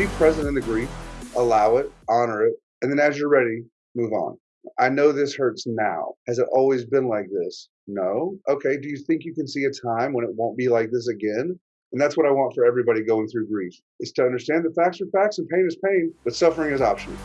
be present in the grief, allow it, honor it, and then as you're ready, move on. I know this hurts now. Has it always been like this? No. Okay. Do you think you can see a time when it won't be like this again? And that's what I want for everybody going through grief is to understand the facts are facts and pain is pain, but suffering is optional.